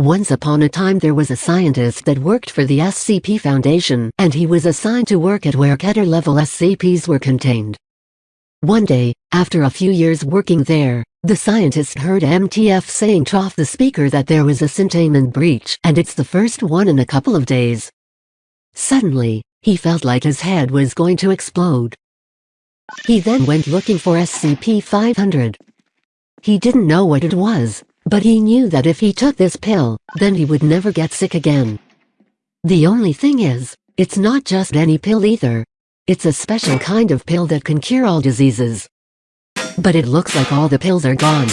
Once upon a time there was a scientist that worked for the SCP Foundation, and he was assigned to work at where Keter-level SCPs were contained. One day, after a few years working there, the scientist heard MTF saying to off the speaker that there was a containment breach, and it's the first one in a couple of days. Suddenly, he felt like his head was going to explode. He then went looking for SCP-500. He didn't know what it was, but he knew that if he took this pill, then he would never get sick again. The only thing is, it's not just any pill either. It's a special kind of pill that can cure all diseases. But it looks like all the pills are gone.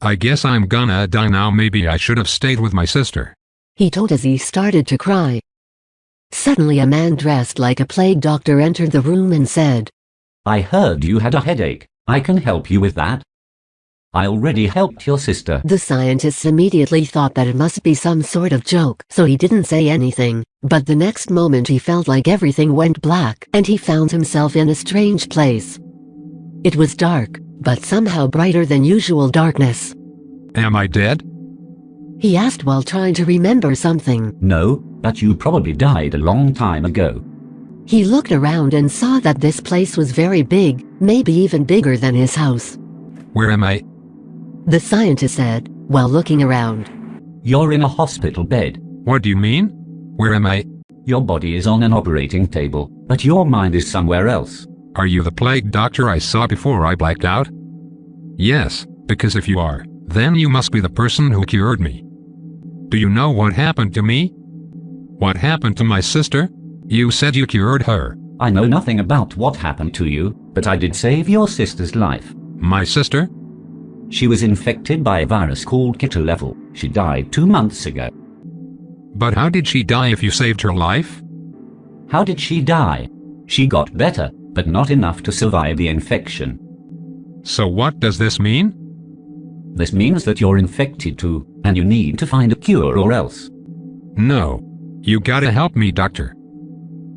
I guess I'm gonna die now maybe I should have stayed with my sister. He told as he started to cry. Suddenly a man dressed like a plague doctor entered the room and said, I heard you had a headache. I can help you with that. I already helped your sister. The scientists immediately thought that it must be some sort of joke, so he didn't say anything. But the next moment he felt like everything went black, and he found himself in a strange place. It was dark, but somehow brighter than usual darkness. Am I dead? He asked while trying to remember something. No, but you probably died a long time ago. He looked around and saw that this place was very big, maybe even bigger than his house. Where am I? The scientist said, while looking around. You're in a hospital bed. What do you mean? Where am I? Your body is on an operating table, but your mind is somewhere else. Are you the plague doctor I saw before I blacked out? Yes, because if you are, then you must be the person who cured me. Do you know what happened to me? What happened to my sister? You said you cured her. I know nothing about what happened to you, but I did save your sister's life. My sister? She was infected by a virus called Keter-level. She died two months ago. But how did she die if you saved her life? How did she die? She got better, but not enough to survive the infection. So what does this mean? This means that you're infected too, and you need to find a cure or else. No. You gotta help me, doctor.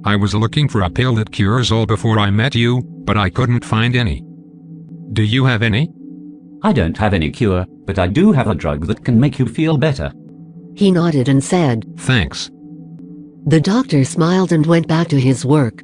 I was looking for a pill that cures all before I met you, but I couldn't find any. Do you have any? I don't have any cure, but I do have a drug that can make you feel better. He nodded and said, Thanks. The doctor smiled and went back to his work.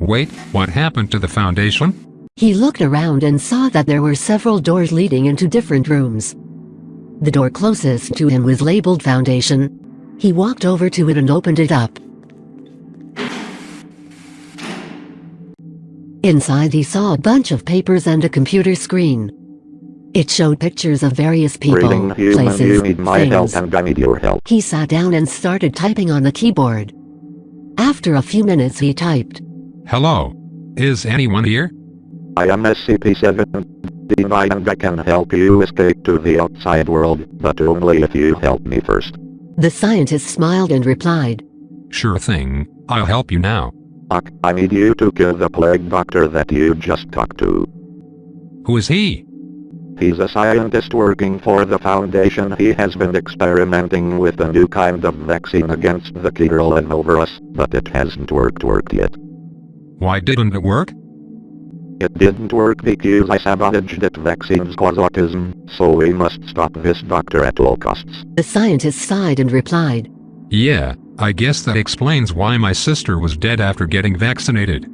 Wait, what happened to the foundation? He looked around and saw that there were several doors leading into different rooms. The door closest to him was labeled Foundation. He walked over to it and opened it up. Inside he saw a bunch of papers and a computer screen. It showed pictures of various people, Greeting, human, places, you need my help things. and I need your help. He sat down and started typing on the keyboard. After a few minutes he typed. Hello. Is anyone here? I am SCP-7 and I can help you escape to the outside world, but only if you help me first. The scientist smiled and replied. Sure thing. I'll help you now. Ak, I need you to kill the plague doctor that you just talked to. Who is he? He's a scientist working for the Foundation. He has been experimenting with a new kind of vaccine against the Keter virus, but it hasn't worked worked yet. Why didn't it work? It didn't work because I sabotaged that vaccines cause autism, so we must stop this doctor at all costs. The scientist sighed and replied. Yeah, I guess that explains why my sister was dead after getting vaccinated.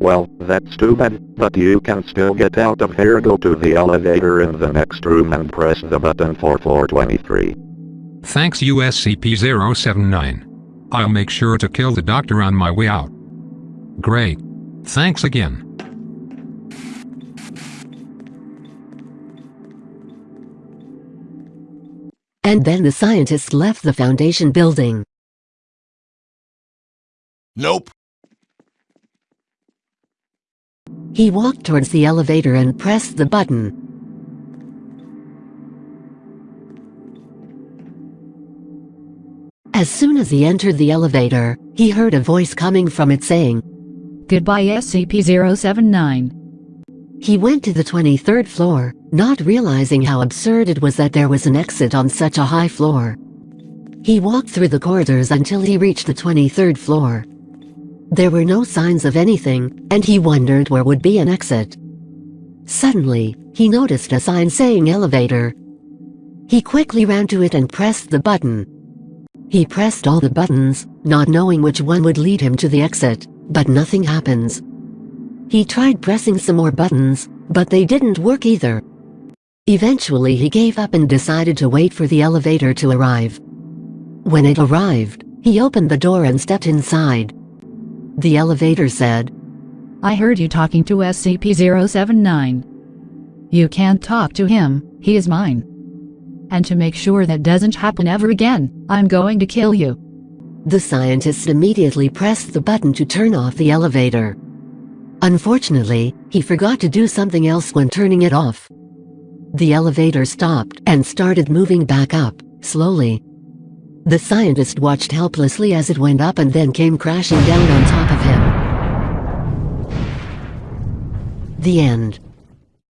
Well, that's too bad, but you can still get out of here go to the elevator in the next room and press the button for floor 23. Thanks USCP-079. I'll make sure to kill the doctor on my way out. Great. Thanks again. And then the scientist left the Foundation building. Nope. He walked towards the elevator and pressed the button. As soon as he entered the elevator, he heard a voice coming from it saying, Goodbye SCP-079. He went to the 23rd floor, not realizing how absurd it was that there was an exit on such a high floor. He walked through the corridors until he reached the 23rd floor. There were no signs of anything, and he wondered where would be an exit. Suddenly, he noticed a sign saying elevator. He quickly ran to it and pressed the button. He pressed all the buttons, not knowing which one would lead him to the exit, but nothing happens. He tried pressing some more buttons, but they didn't work either. Eventually he gave up and decided to wait for the elevator to arrive. When it arrived, he opened the door and stepped inside. The elevator said, I heard you talking to SCP-079. You can't talk to him, he is mine. And to make sure that doesn't happen ever again, I'm going to kill you. The scientist immediately pressed the button to turn off the elevator. Unfortunately, he forgot to do something else when turning it off. The elevator stopped and started moving back up, slowly. The scientist watched helplessly as it went up and then came crashing down on top of him. The end.